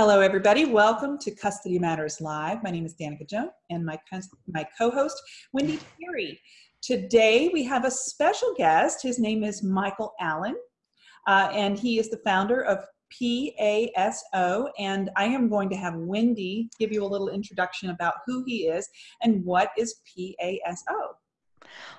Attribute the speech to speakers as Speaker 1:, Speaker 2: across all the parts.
Speaker 1: Hello, everybody. Welcome to Custody Matters Live. My name is Danica Jones and my, my co-host, Wendy Terry. Today, we have a special guest. His name is Michael Allen, uh, and he is the founder of PASO. And I am going to have Wendy give you a little introduction about who he is and what is PASO.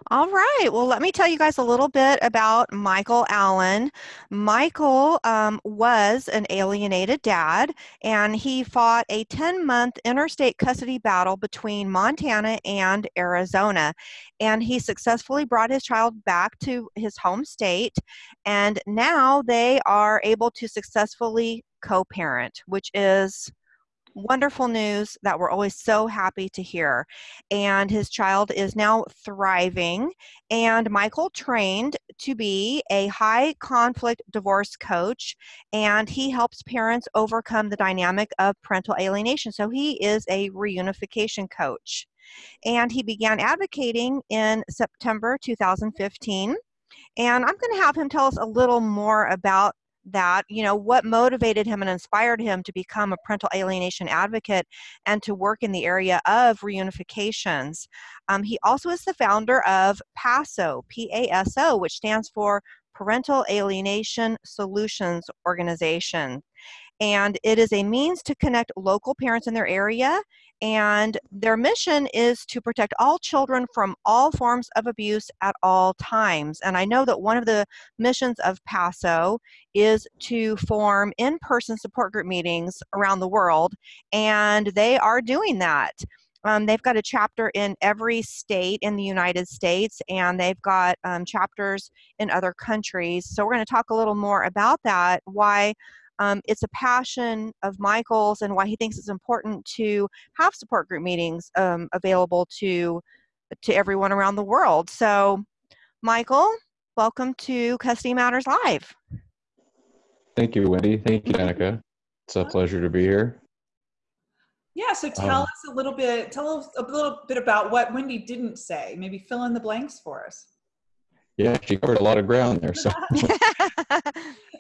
Speaker 2: All right. Well, let me tell you guys a little bit about Michael Allen. Michael um, was an alienated dad, and he fought a 10 month interstate custody battle between Montana and Arizona. And he successfully brought his child back to his home state, and now they are able to successfully co parent, which is wonderful news that we're always so happy to hear. And his child is now thriving. And Michael trained to be a high conflict divorce coach, and he helps parents overcome the dynamic of parental alienation. So he is a reunification coach. And he began advocating in September 2015. And I'm going to have him tell us a little more about that you know what motivated him and inspired him to become a parental alienation advocate and to work in the area of reunifications. Um, he also is the founder of paso paso which stands for parental alienation solutions organization and it is a means to connect local parents in their area and their mission is to protect all children from all forms of abuse at all times. And I know that one of the missions of PASO is to form in person support group meetings around the world, and they are doing that. Um, they've got a chapter in every state in the United States, and they've got um, chapters in other countries. So, we're going to talk a little more about that, why um, it's a passion of Michael's and why he thinks it's important to have support group meetings um, available to to everyone around the world. So, Michael, welcome to Custody Matters Live.
Speaker 3: Thank you, Wendy. Thank you, Danica. It's a pleasure to be here.
Speaker 1: Yeah, so tell um, us a little bit, tell us a little bit about what Wendy didn't say. Maybe fill in the blanks for us.
Speaker 3: Yeah, she covered a lot of ground there. So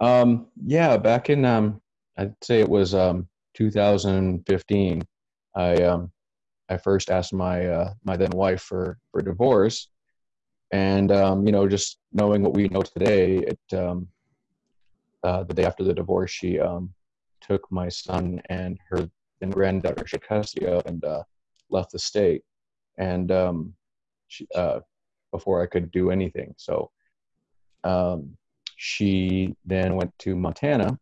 Speaker 3: Um, yeah, back in um, I'd say it was um, 2015. I um, I first asked my uh, my then wife for for divorce, and um, you know, just knowing what we know today, it um, uh, the day after the divorce, she um, took my son and her and granddaughter she and uh, left the state, and um, she, uh, before I could do anything, so um, she then went to Montana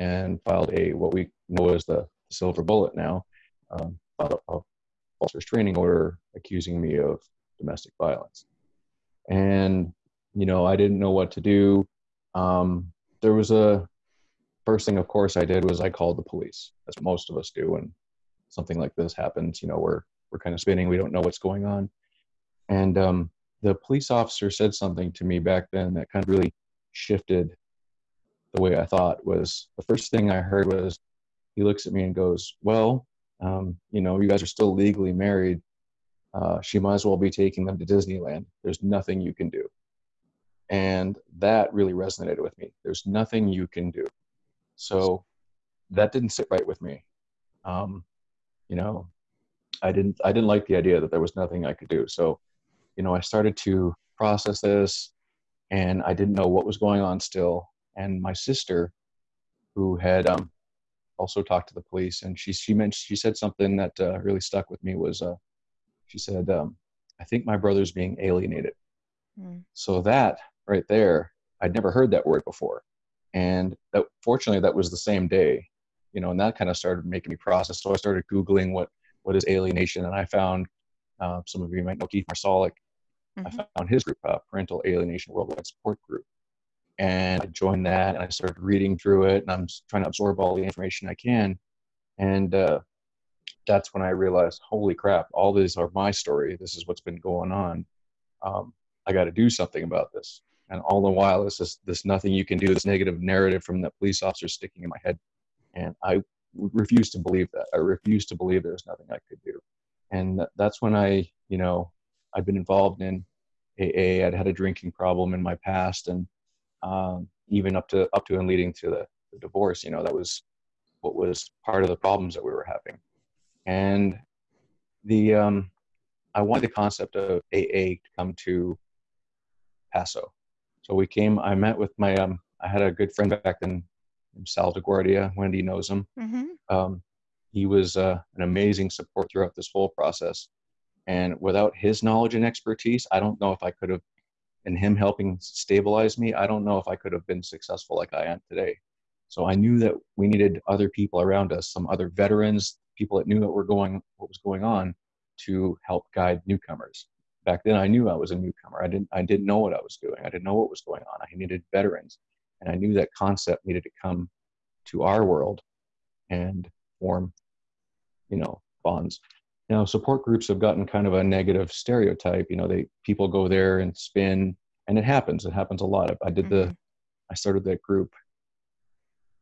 Speaker 3: and filed a what we know as the silver bullet now, um, a, a false restraining order accusing me of domestic violence. And you know, I didn't know what to do. Um, there was a first thing, of course, I did was I called the police, as most of us do when something like this happens. You know, we're we're kind of spinning, we don't know what's going on, and um, the police officer said something to me back then that kind of really shifted the way I thought was the first thing I heard was he looks at me and goes, Well, um, you know, you guys are still legally married. Uh, she might as well be taking them to Disneyland. There's nothing you can do. And that really resonated with me. There's nothing you can do. So that didn't sit right with me. Um, you know, I didn't I didn't like the idea that there was nothing I could do. So, you know, I started to process this, and I didn't know what was going on still. And my sister, who had um, also talked to the police, and she she mentioned she said something that uh, really stuck with me was uh, she said, um, "I think my brother's being alienated." Mm. So that right there, I'd never heard that word before, and that fortunately that was the same day, you know, and that kind of started making me process. So I started googling what what is alienation, and I found uh, some of you might know Keith Marsalik mm-hmm. I found his group, uh, Parental Alienation Worldwide Support Group. And I joined that and I started reading through it and I'm trying to absorb all the information I can. And uh, that's when I realized, holy crap, all these are my story. This is what's been going on. Um, I got to do something about this. And all the while, this is this nothing you can do, this negative narrative from the police officer sticking in my head. And I refuse to believe that. I refuse to believe there's nothing I could do. And that's when I, you know, I've been involved in AA. I'd had a drinking problem in my past, and um, even up to up to and leading to the, the, divorce. You know, that was what was part of the problems that we were having. And the um, I wanted the concept of AA to come to Paso. So we came. I met with my. Um, I had a good friend back then, Sal DeGuardia. Wendy knows him.
Speaker 2: Mm-hmm.
Speaker 3: Um, he was uh, an amazing support throughout this whole process. And without his knowledge and expertise, I don't know if I could have, and him helping stabilize me, I don't know if I could have been successful like I am today. So I knew that we needed other people around us, some other veterans, people that knew what were going, what was going on, to help guide newcomers. Back then, I knew I was a newcomer. I didn't, I didn't know what I was doing. I didn't know what was going on. I needed veterans, and I knew that concept needed to come to our world and form, you know, bonds. You know, support groups have gotten kind of a negative stereotype. You know, they people go there and spin, and it happens. It happens a lot. I did the,
Speaker 2: Mhm.
Speaker 3: I started that group.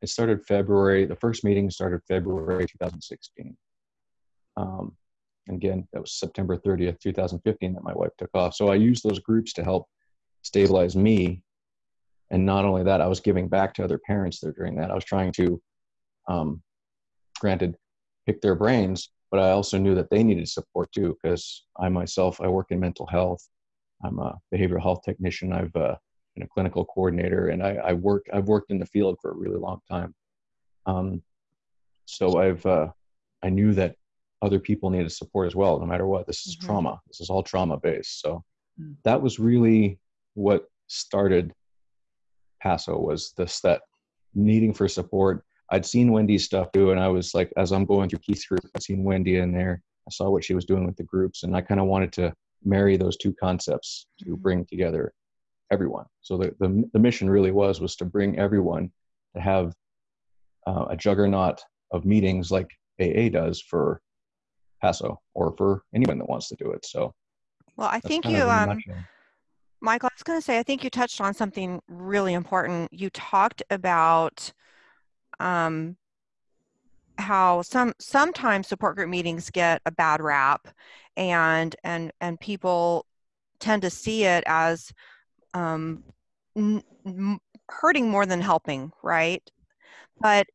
Speaker 3: It started February. The first meeting started February 2016. Um, and again, that was September 30th, 2015, that my wife took off. So I used those groups to help stabilize me. And not only that, I was giving back to other parents there during that. I was trying to, um, granted, pick their brains, but I also knew that they needed support too, because I myself, I work in mental health. I'm a behavioral health technician. I've uh, been a clinical coordinator, and I, I work. I've worked in the field for a really long time. Um, so I've uh, I knew that other people needed support as well, no matter what. This is
Speaker 2: Mhm.
Speaker 3: trauma. This is all trauma based. So
Speaker 1: Mm.
Speaker 3: that was really what started Paso was this that needing for support. I'd seen Wendy's stuff too, and I was like, as I'm going through Keith's group, I'd seen Wendy in there. I saw what she was doing with the groups, and I kind of wanted to marry those two concepts to
Speaker 1: Mhm.
Speaker 3: bring together everyone. So the, the the mission really was was to bring everyone to have uh, a juggernaut of meetings like AA does for Paso or for anyone that wants to do it. So
Speaker 2: Well, I think you,
Speaker 3: of in a
Speaker 2: um. Michael, I was going to say, I think you touched on something really important. You talked about um, how some sometimes support group meetings get a bad rap, and and and people tend to see it as um, n- m- hurting more than helping, right? But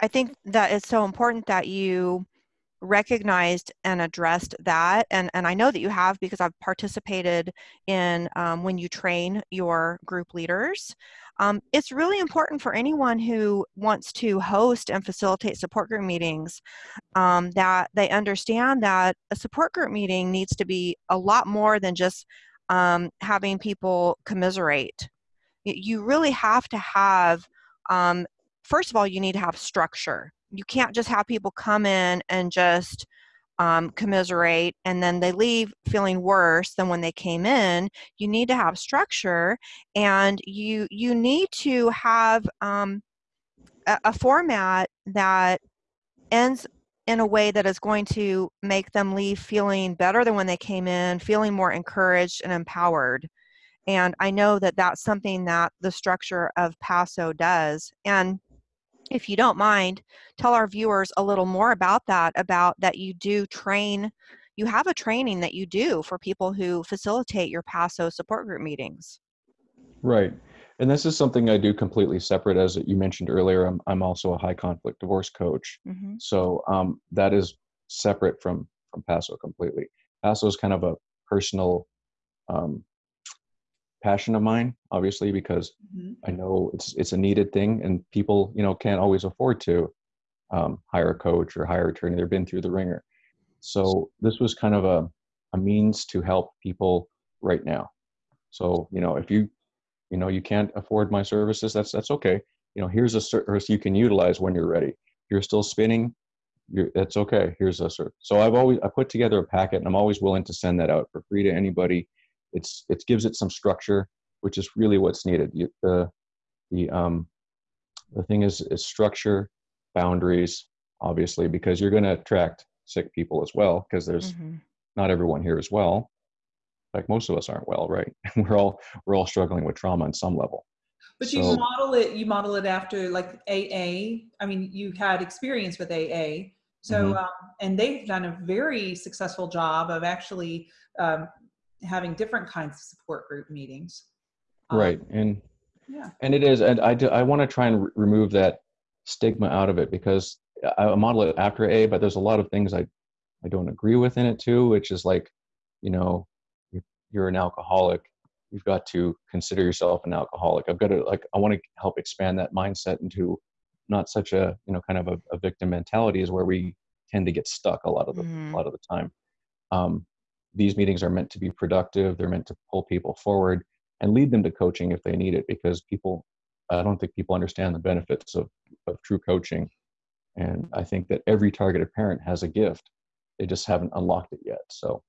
Speaker 2: I think that it's so important that you recognized and addressed that and and i know that you have because i've participated in um, when you train your group leaders. Um, it's really important for anyone who wants to host and facilitate support group meetings um, that they understand that a support group meeting needs to be a lot more than just um, having people commiserate. You really have to have um, first of all you need to have structure you can't just have people come in and just um, commiserate and then they leave feeling worse than when they came in. You need to have structure and you you need to have um, a, a format that ends in a way that is going to make them leave feeling better than when they came in feeling more encouraged and empowered. And i know that that's something that the structure of paso does. And if you don't mind, tell our viewers a little more about that, about that you do train, you have a training that you do for people who facilitate your PASO support group meetings.
Speaker 3: Right. And this is something I do completely separate. As you mentioned earlier, I'm, I'm also a high conflict divorce coach.
Speaker 2: Mm-hmm.
Speaker 3: So um, that is separate from, from Paso completely. Paso is kind of a personal um, passion of mine, obviously, because
Speaker 1: Mhm.
Speaker 3: I know it's it's a needed thing, and people, you know, can't always afford to um, hire a coach or hire an attorney. They've been through the ringer. So this was kind of a a means to help people right now. So you know, if you you know you can't afford my services, that's that's okay. You know, here's a service you can utilize when you're ready. You're still spinning. You're, that's okay. Here's a service. So I've always I put together a packet, and I'm always willing to send that out for free to anybody. It's it gives it some structure, which is really what's needed. You, the the um the thing is is structure, boundaries, obviously, because you're going to attract sick people as well. Because there's
Speaker 2: Mm-hmm.
Speaker 3: not everyone here as well. Like most of us aren't well, right? we're all we're all struggling with trauma on some level.
Speaker 1: But you model it, you model it after like AA. I mean, you had experience with AA. So,
Speaker 3: Mhm.
Speaker 1: um, and they've done a very successful job of actually um, having different kinds of support group meetings. Um,
Speaker 3: right. And
Speaker 1: Yeah.
Speaker 3: and it is and i do, i want to try and re- remove that stigma out of it because I model it after A, but there's a lot of things I, I don't agree with in it too, which is like, you know, you're an alcoholic, you've got to consider yourself an alcoholic. I've got to like, I want to help expand that mindset into not such a, you know, kind of a, a victim mentality is where we tend to get stuck a lot of the,
Speaker 2: Mhm.
Speaker 3: a lot of the time. Um, these meetings are meant to be productive. They're meant to pull people forward and lead them to coaching if they need it because people, I don't think people understand the benefits of, of true coaching and I think that every targeted parent has a gift. They just haven't unlocked it yet. So,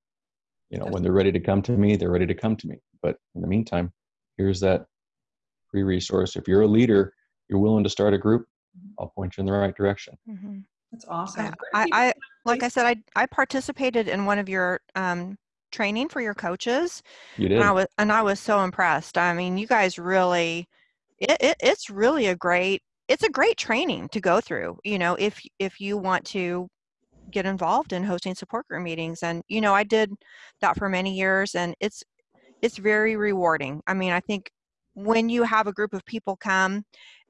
Speaker 3: you know, when they're ready to come to me, they're ready to come to me. But in the meantime, here's that free resource. If you're a leader, you're willing to start a group, I'll point you in the right direction.
Speaker 2: Mhm.
Speaker 1: That's awesome.
Speaker 2: I, I, I like I said, I I participated in one of your um, training for your coaches,
Speaker 3: You did.
Speaker 2: and I was and I was so impressed. I mean, you guys really, it, it it's really a great it's a great training to go through. You know, if if you want to get involved in hosting support group meetings, and you know, I did that for many years, and it's it's very rewarding. I mean, I think when you have a group of people come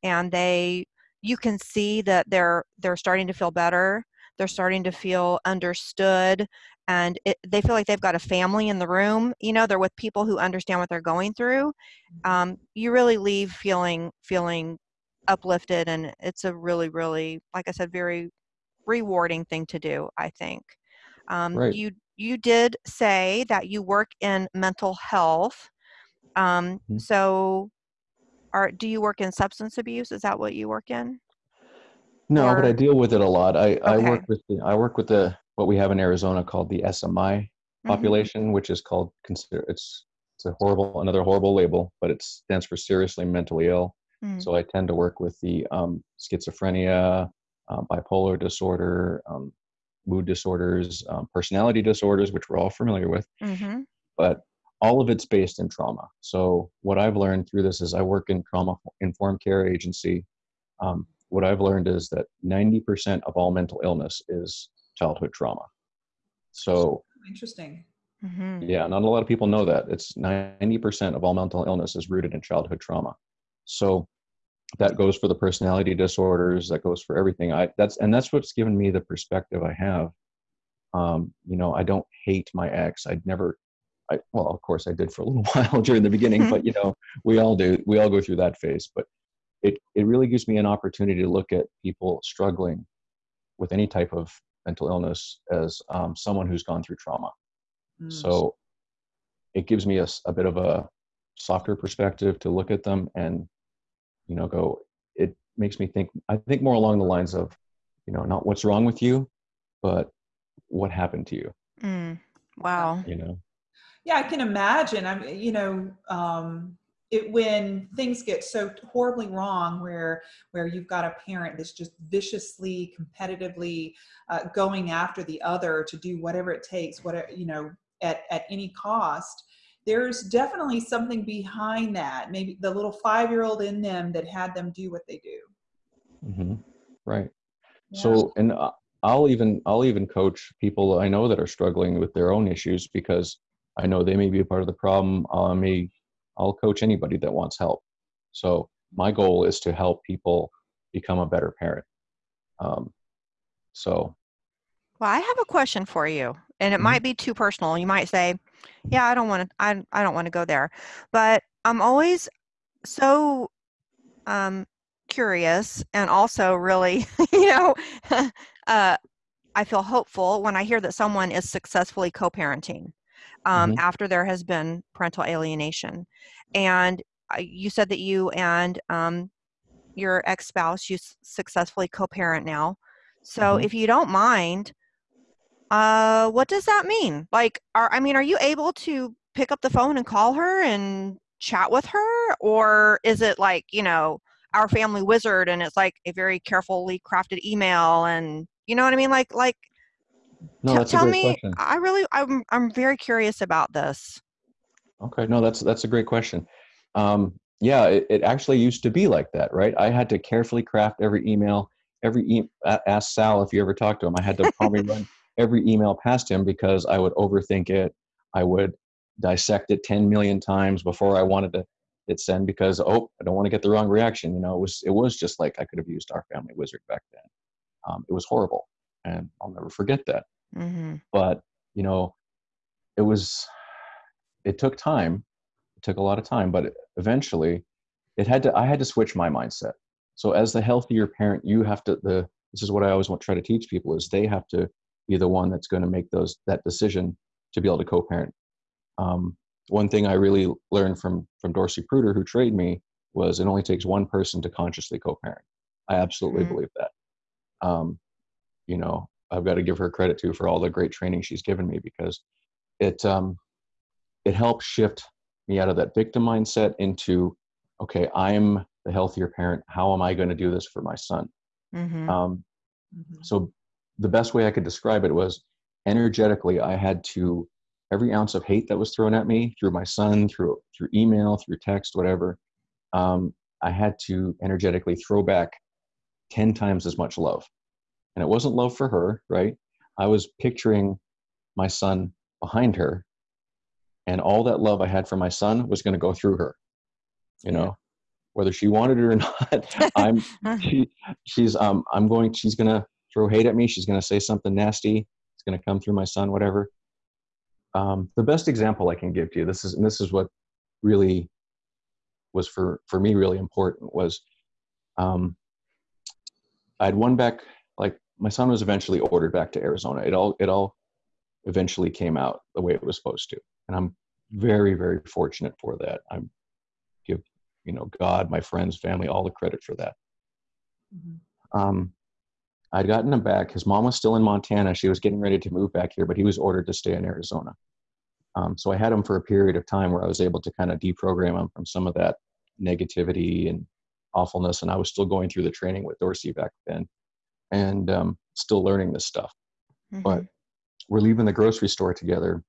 Speaker 2: and they you can see that they're they're starting to feel better they're starting to feel understood and it, they feel like they've got a family in the room you know they're with people who understand what they're going through um, you really leave feeling feeling uplifted and it's a really really like i said very rewarding thing to do i think um,
Speaker 3: Right.
Speaker 2: you you did say that you work in mental health um,
Speaker 3: Mhm.
Speaker 2: so do you work in substance abuse is that what you work in
Speaker 3: No, but I deal with it a lot. I, I work with the, I work with the what we have in Arizona called the SMI
Speaker 2: Mhm.
Speaker 3: population, which is called consider it's it's a horrible another horrible label, but it stands for seriously mentally ill.
Speaker 2: Mm.
Speaker 3: So I tend to work with the um, schizophrenia, uh, bipolar disorder, um, mood disorders, um, personality disorders, which we're all familiar with.
Speaker 2: Mhm.
Speaker 3: But all of it's based in trauma. So what I've learned through this is I work in trauma informed care agency. Um, what I've learned is that 90% of all mental illness is childhood trauma. So
Speaker 1: Interesting.
Speaker 2: Mhm.
Speaker 3: yeah, not a lot of people know that. It's 90% of all mental illness is rooted in childhood trauma. So that goes for the personality disorders, that goes for everything. I that's and that's what's given me the perspective I have. Um, you know, I don't hate my ex. I'd never I well, of course I did for a little while during the beginning, but you know, we all do. We all go through that phase, but it it really gives me an opportunity to look at people struggling with any type of mental illness as um, someone who's gone through trauma.
Speaker 1: Mm.
Speaker 3: So it gives me a, a bit of a softer perspective to look at them and, you know, go, it makes me think, I think more along the lines of, you know, not what's wrong with you, but what happened to you,
Speaker 2: Mm. Wow.
Speaker 3: you know?
Speaker 1: Yeah, I can imagine. I'm, you know, um, it when things get so horribly wrong, where where you've got a parent that's just viciously, competitively uh, going after the other to do whatever it takes, whatever you know, at at any cost. There's definitely something behind that. Maybe the little five year old in them that had them do what they do.
Speaker 3: hmm Right.
Speaker 1: Yeah.
Speaker 3: So, and uh, I'll even, I'll even coach people I know that are struggling with their own issues because I know they may be a part of the problem. I may, I'll coach anybody that wants help. So my goal is to help people become a better parent. Um, so
Speaker 2: Well, I have a question for you, and it
Speaker 3: Mhm.
Speaker 2: might be too personal. You might say, "Yeah, I don't want to. I I don't want to go there," but I'm always so um, curious, and also really, you know, uh, I feel hopeful when I hear that someone is successfully co-parenting um,
Speaker 3: Mhm.
Speaker 2: after there has been parental alienation, and uh, you said that you and um, your ex-spouse you s- successfully co-parent now. So,
Speaker 3: Mhm.
Speaker 2: if you don't mind, uh, what does that mean? Like, are I mean, are you able to pick up the phone and call her and chat with her, or is it like you know our family wizard and it's like a very carefully crafted email and you know what I mean? Like, like
Speaker 3: no,
Speaker 2: t-
Speaker 3: that's a
Speaker 2: tell
Speaker 3: great
Speaker 2: me.
Speaker 3: question.
Speaker 2: I really, I'm, I'm very curious about this.
Speaker 3: Okay, no, that's that's a great question. Um, yeah, it, it actually used to be like that, right? I had to carefully craft every email. Every e- a- ask Sal if you ever talked to him. I had to probably run every email past him because I would overthink it. I would dissect it ten million times before I wanted to hit send because oh I don't want to get the wrong reaction. You know, it was it was just like I could have used our family wizard back then. Um, it was horrible, and I'll never forget that.
Speaker 2: Mm-hmm.
Speaker 3: But you know, it was it took time. It took a lot of time, but eventually, it had to. I had to switch my mindset. So as the healthier parent, you have to the. This is what I always want to try to teach people: is they have to be the one that's going to make those that decision to be able to co-parent. Um, one thing I really learned from from Dorcy Pruter, who trained me, was it only takes one person to consciously co-parent. I absolutely
Speaker 2: Mhm.
Speaker 3: believe that. Um, you know, I've got to give her credit too for all the great training she's given me because it um, it helps shift me out of that victim mindset into okay, I'm the healthier parent. How am I going to do this for my son?
Speaker 2: Mm-hmm.
Speaker 3: Um,
Speaker 1: Mhm.
Speaker 3: so the best way I could describe it was energetically, I had to every ounce of hate that was thrown at me through my son, through through email, through text, whatever. Um, I had to energetically throw back ten times as much love, and it wasn't love for her, right? I was picturing my son behind her, and all that love I had for my son was going to go through her. You know,
Speaker 2: Yeah.
Speaker 3: whether she wanted it or not, I'm she she's um i'm going she's gonna throw hate at me she's gonna say something nasty it's gonna come through my son whatever um the best example i can give to you this is and this is what really was for for me really important was um i had one back my son was eventually ordered back to arizona it all it all eventually came out the way it was supposed to and i'm very very fortunate for that i'm give you know god my friends family all the credit for that
Speaker 1: Mhm.
Speaker 3: um, I'd gotten him back. His mom was still in Montana. She was getting ready to move back here, but he was ordered to stay in Arizona. Um, so I had him for a period of time where I was able to kind of deprogram him from some of that negativity and awfulness. And I was still going through the training with Dorcy back then and um, still learning this stuff. But we're leaving the grocery store together.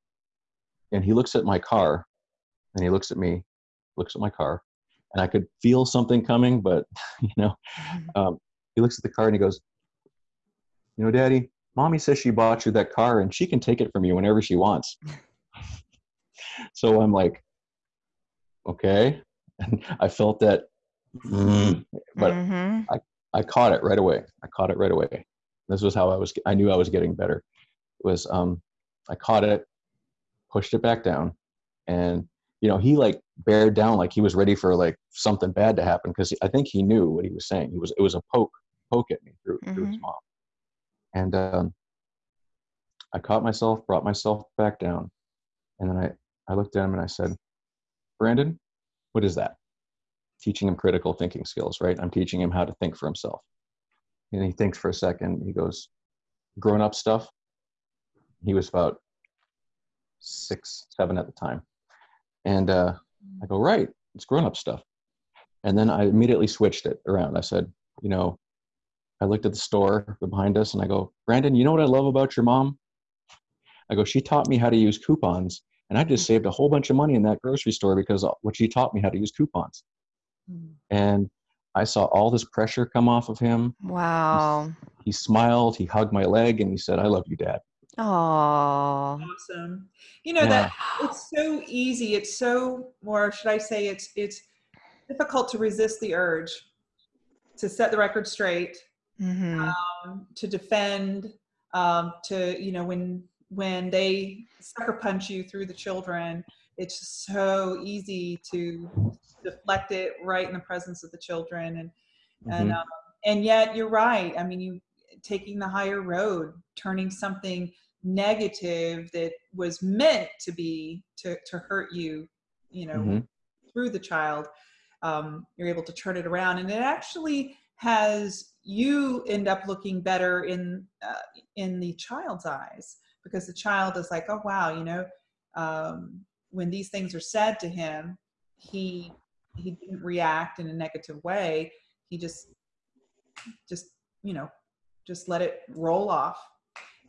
Speaker 3: And he looks at my car and he looks at me, looks at my car. And I could feel something coming, but, you know,
Speaker 2: Mhm.
Speaker 3: um, he looks at the car and he goes, "You know, Daddy, Mommy says she bought you that car and she can take it from you whenever she wants." so I'm like, "Okay," and I felt that, mm, but
Speaker 2: Mhm.
Speaker 3: I caught it right away. I caught it right away. This was how I was. I knew I was getting better. It was um, I caught it, pushed it back down, and you know he like bared down like he was ready for like something bad to happen because I think he knew what he was saying. He was it was a poke poke at me through through his mom, and um, I caught myself, brought myself back down, and then I I looked at him and I said, Brandon, what is that? Teaching him critical thinking skills, right? I'm teaching him how to think for himself. And he thinks for a second. He goes, grown up stuff. He was about six, seven at the time. And uh, I go, right, it's grown up stuff. And then I immediately switched it around. I said, you know, I looked at the store behind us and I go, Brandon, you know what I love about your mom? I go, she taught me how to use coupons. And I just saved a whole bunch of money in that grocery store because what she taught me how to use coupons. And I saw all this pressure come off of him.
Speaker 2: Wow.
Speaker 3: He smiled, he hugged my leg, and he said, I love you, Dad.
Speaker 2: Oh.
Speaker 1: Awesome. You know
Speaker 3: Yeah.
Speaker 1: that it's so easy. It's so, or should I say, it's it's difficult to resist the urge to set the record straight,
Speaker 2: hmm
Speaker 1: um, to defend, um, to you know when when they sucker punch you through the children. It's so easy to deflect it right in the presence of the children, and and
Speaker 3: Mhm.
Speaker 1: um, and yet you're right. I mean, you taking the higher road, turning something negative that was meant to be to to hurt you, you know,
Speaker 3: Mhm.
Speaker 1: through the child, um, you're able to turn it around, and it actually has you end up looking better in uh, in the child's eyes because the child is like, oh wow, you know, um, when these things are said to him, he he didn't react in a negative way. He just just you know just let it roll off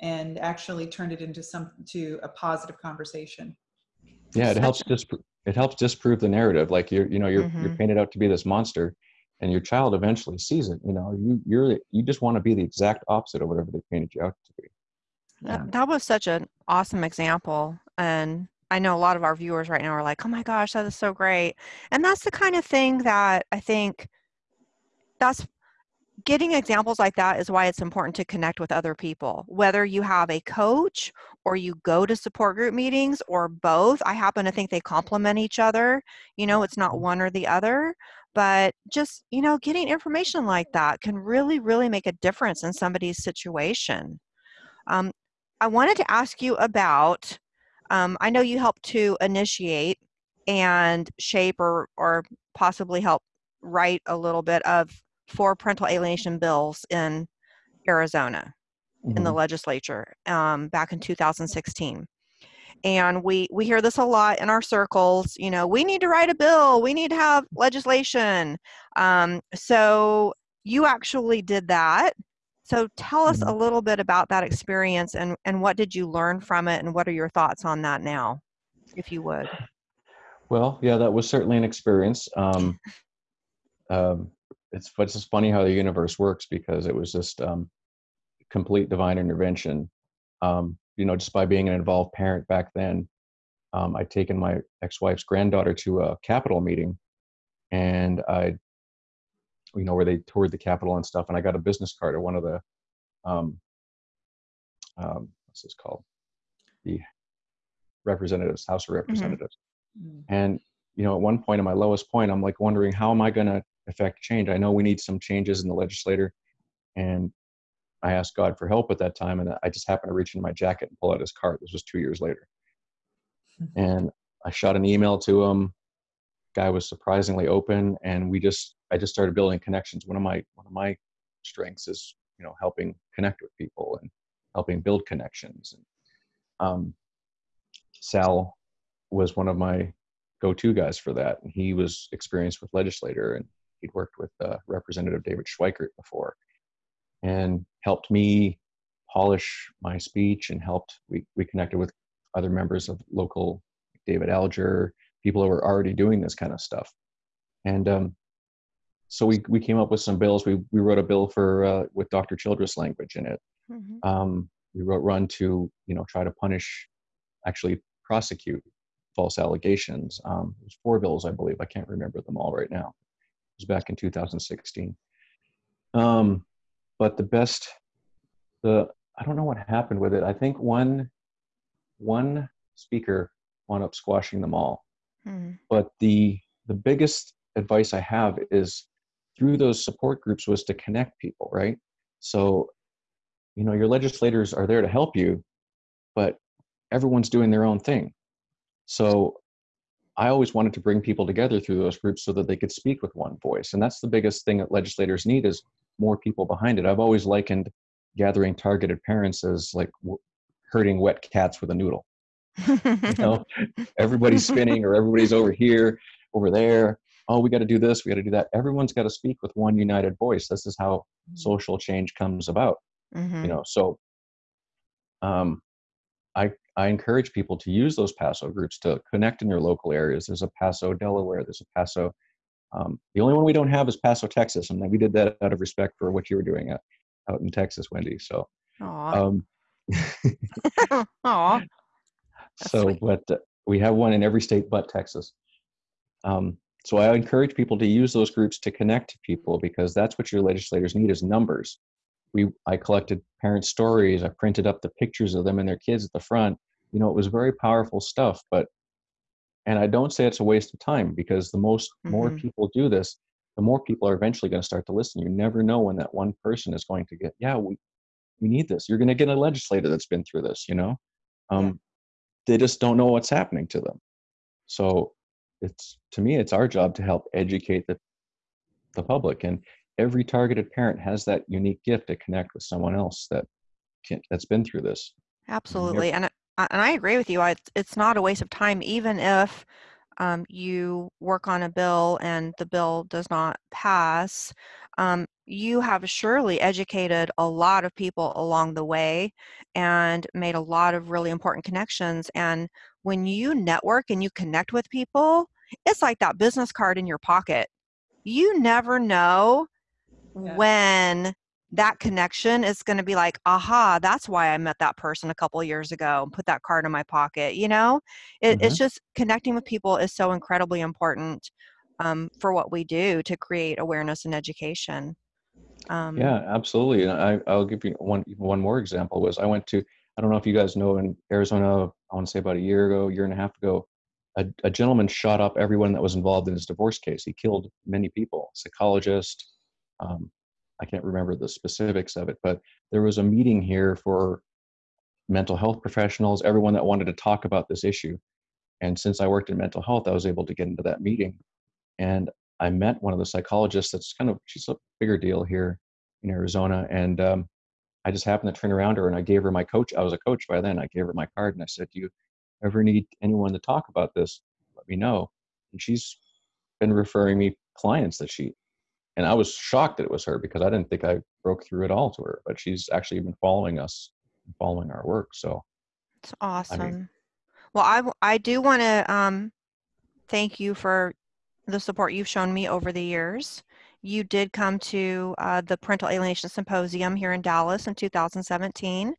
Speaker 1: and actually turned it into some to a positive conversation.
Speaker 3: Yeah, it helps dispro- it helps disprove the narrative. Like you're, you know, you're you're
Speaker 2: Mhm.
Speaker 3: painted out to be this monster, and your child eventually sees it. You know, you you're you just want to be the exact opposite of whatever they painted you out to be.
Speaker 2: That, that was such an awesome example. And I know a lot of our viewers right now are like, oh my gosh, that is so great. And that's the kind of thing that I think that's getting examples like that is why it's important to connect with other people. Whether you have a coach or you go to support group meetings or both, I happen to think they complement each other. You know, it's not one or the other, but just, you know, getting information like that can really, really make a difference in somebody's situation. Um, I wanted to ask you about, um, I know you helped to initiate and shape or, or possibly help write a little bit of four parental alienation bills in Arizona mm-hmm. in the mm-hmm. legislature um, back in 2016 and we we hear this a lot in our circles you know we need to write a bill we need to have legislation um, so you actually did that so tell us mm-hmm. a little bit about that experience and and what did you learn from it and what are your thoughts on that now if you would
Speaker 3: well yeah that was certainly an experience um, um, it's it's just funny how the universe works because it was just um, complete divine intervention. Um, you know, just by being an involved parent back then, um, I'd taken my ex-wife's granddaughter to a Capitol meeting, and I, you know, where they toured the Capitol and stuff, and I got a business card of one of the, um, um, what's this called, the representatives, House of mm-hmm. Representatives, mm-hmm. and you know, at one point, at my lowest point, I'm like wondering how am I going to affect change. I know we need some changes in the legislature, and I asked God for help at that time, and I just happened to reach in my jacket and pull out his card. This was two years later, and I shot an email to him. Guy was surprisingly open, and we just I just started building connections. One of my one of my strengths is you know helping connect with people and helping build connections. And, um, Sal was one of my go-to guys for that, and he was experienced with legislator and he'd worked with uh, Representative David Schweikert before, and helped me polish my speech and helped we, we connected with other members of local David Alger, people who were already doing this kind of stuff. And um, so we, we came up with some bills. We, we wrote a bill for uh, with Dr. Childress language in it. Mm-hmm. Um, we wrote run to you know try to punish, actually prosecute false allegations. Um, there's four bills, I believe. I can't remember them all right now It was back in 2016. Um, but the best, the I don't know what happened with it. I think one one speaker wound up squashing them all. Mm-hmm. But the the biggest advice I have is through those support groups was to connect people, right? So, you know, your legislators are there to help you, but everyone's doing their own thing. So I always wanted to bring people together through those groups so that they could speak with one voice. And that's the biggest thing that legislators need is more people behind it. I've always likened gathering targeted parents as like herding wet cats with a noodle. You know, everybody's spinning or everybody's over here, over there. Oh, we got to do this, we got to do that. Everyone's got to speak with one united voice. This is how mm-hmm. social change comes about. Mm-hmm. You know, so um, I I encourage people to use those PASO groups to connect in your local areas. There's a PASO Delaware, there's a PASO. Um, the only one we don't have is Paso, Texas, and we did that out of respect for what you were doing at, out in Texas, Wendy. So,
Speaker 2: Aww. Um,
Speaker 3: Aww. So, sweet. but uh, we have one in every state but Texas. Um, so I encourage people to use those groups to connect to people because that's what your legislators need is numbers. We I collected parent stories. I printed up the pictures of them and their kids at the front you know it was very powerful stuff but and i don't say it's a waste of time because the most mm-hmm. more people do this the more people are eventually going to start to listen you never know when that one person is going to get yeah we we need this you're going to get a legislator that's been through this you know um. They just don't know what's happening to them so it's to me it's our job to help educate the the public and every targeted parent has that unique gift to connect with someone else that can, that's been through this
Speaker 2: absolutely and and I agree with you. I, it's not a waste of time, even if um, you work on a bill and the bill does not pass. Um, you have surely educated a lot of people along the way and made a lot of really important connections. And when you network and you connect with people, it's like that business card in your pocket. You never know yeah. when that connection is going to be like aha that's why i met that person a couple years ago and put that card in my pocket you know it,
Speaker 3: Mm-hmm.
Speaker 2: it's just connecting with people is so incredibly important um, for what we do to create awareness and education um,
Speaker 3: Yeah, absolutely. And I, I'll give you one one more example. Was I went to I don't know if you guys know in Arizona. I want to say about a year ago, year and a half ago, a, a gentleman shot up everyone that was involved in his divorce case. He killed many people. Psychologist. Um, I can't remember the specifics of it, but there was a meeting here for mental health professionals, everyone that wanted to talk about this issue. And since I worked in mental health, I was able to get into that meeting. And I met one of the psychologists that's kind of, she's a bigger deal here in Arizona. And um, I just happened to turn around her and I gave her my coach. I was a coach by then. I gave her my card and I said, Do you ever need anyone to talk about this? Let me know. And she's been referring me clients that she, and I was shocked that it was her because I didn't think I broke through at all to her, but she's actually been following us, following our work. So
Speaker 2: It's awesome. well, I I do want to um, thank you for the support you've shown me over the years. You did come to uh, the Parental Alienation Symposium here in Dallas in 2017.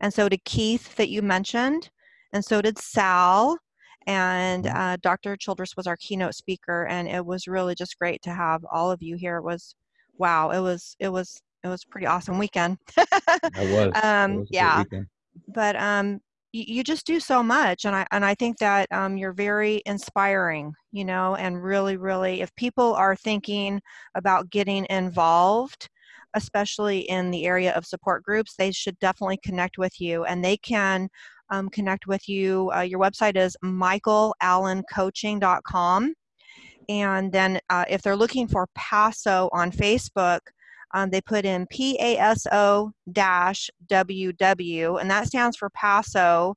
Speaker 2: And so did Keith that you mentioned, and so did Sal. And
Speaker 3: Mhm.
Speaker 2: uh, Dr. Childress was our keynote speaker, and it was really just great to have all of you here. It was, wow, it was, it was, it was a pretty awesome weekend.
Speaker 3: I was. it
Speaker 2: Um,
Speaker 3: was
Speaker 2: yeah
Speaker 3: weekend.
Speaker 2: but um you, you just do so much and i and i think that um you're very inspiring you know and really really if people are thinking about getting involved especially in the area of support groups they should definitely connect with you and they can um, connect with you uh, your website is michaelallencoaching.com and then uh, if they're looking for paso on facebook um, they put in PASO dash WW, and that stands for Paso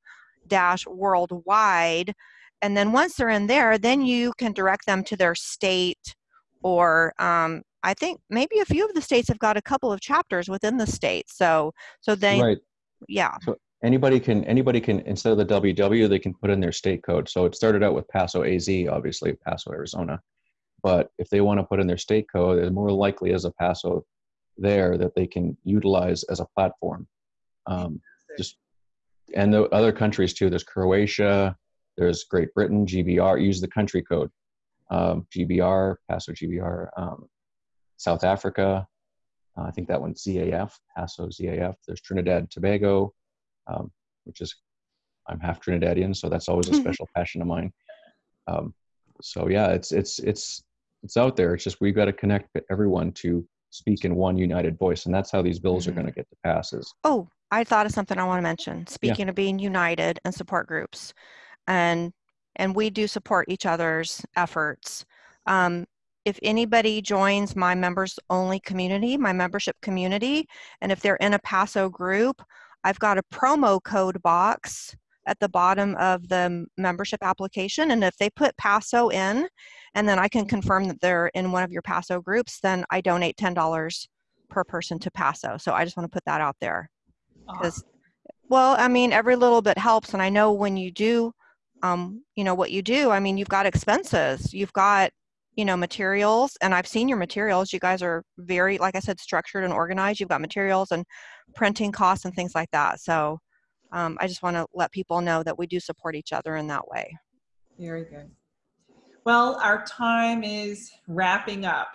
Speaker 2: dash worldwide. And then once they're in there, then you can direct them to their state, or um, I think maybe a few of the states have got a couple of chapters within the state. So, so they,
Speaker 3: right.
Speaker 2: yeah,
Speaker 3: anybody can anybody can instead of the WW they can put in their state code. So it started out with Paso AZ, obviously Paso Arizona, but if they want to put in their state code, there's more likely as a Paso there that they can utilize as a platform. Um, just and the other countries too. There's Croatia, there's Great Britain, GBR. Use the country code, um, GBR, Paso GBR. Um, South Africa, uh, I think that one's ZAF, Paso ZAF. There's Trinidad Tobago, um, which is I'm half Trinidadian, so that's always a special passion of mine. Um, so yeah, it's it's it's it's out there. It's just we've got to connect everyone to speak in one united voice, and that's how these bills are
Speaker 2: Mhm.
Speaker 3: going to get to passes.
Speaker 2: Oh, I thought of something I want to mention. Speaking of being united and support groups, and and we do support each other's efforts. Um, if anybody joins my members only community, my membership community, and if they're in a Paso group, I've got a promo code box at the bottom of the membership application. And if they put Paso in, and then I can confirm that they're in one of your Paso groups, then I donate $10 per person to Paso. So I just want to put that out there because well i mean every little bit helps and i know when you do um, you know what you do i mean you've got expenses you've got you know materials and i've seen your materials you guys are very like i said structured and organized you've got materials and printing costs and things like that so um, i just want to let people know that we do support each other in that way
Speaker 1: Very good. Well, our time is wrapping up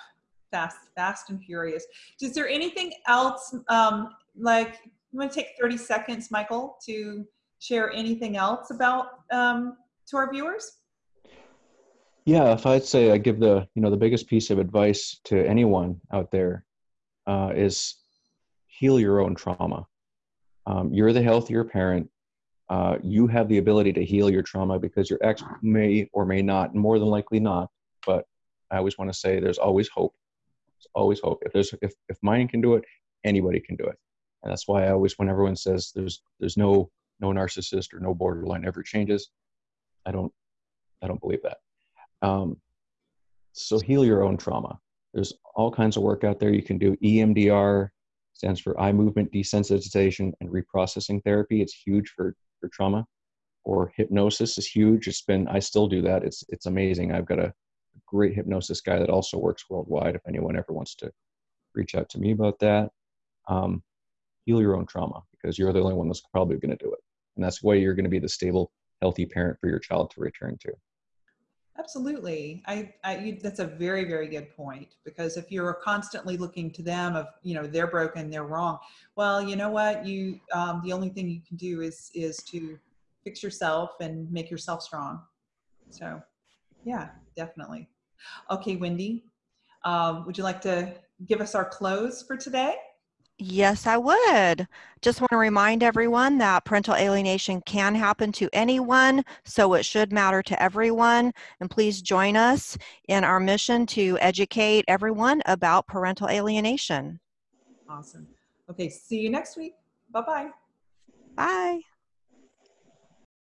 Speaker 1: fast, fast and furious. Is there anything else, um, like, you want to take 30 seconds, Michael, to share anything else about um, to our viewers?
Speaker 3: Yeah, if I'd say I give the you know the biggest piece of advice to anyone out there uh, is heal your own trauma. Um, you're the healthier parent. Uh, you have the ability to heal your trauma because your ex may or may not, more than likely not. But I always want to say there's always hope. There's always hope. If there's if if mine can do it, anybody can do it. And that's why I always, when everyone says there's there's no no narcissist or no borderline ever changes, I don't I don't believe that. Um, so heal your own trauma. There's all kinds of work out there you can do. EMDR stands for eye movement desensitization and reprocessing therapy. It's huge for for trauma. Or hypnosis is huge. It's been I still do that. It's it's amazing. I've got a great hypnosis guy that also works worldwide. If anyone ever wants to reach out to me about that. um, heal your own trauma because you're the only one that's probably going to do it. And that's why you're going to be the stable, healthy parent for your child to return to.
Speaker 1: Absolutely. I, I you, that's a very, very good point because if you're constantly looking to them of, you know, they're broken, they're wrong. Well, you know what? You, um, the only thing you can do is, is to fix yourself and make yourself strong. So yeah, definitely. Okay, Wendy, um, would you like to give us our close for today?
Speaker 2: Yes, I would. Just want to remind everyone that parental alienation can happen to anyone, so it should matter to everyone. And please join us in our mission to educate everyone about parental alienation.
Speaker 1: Awesome. Okay, see you next week. Bye-bye.
Speaker 2: Bye.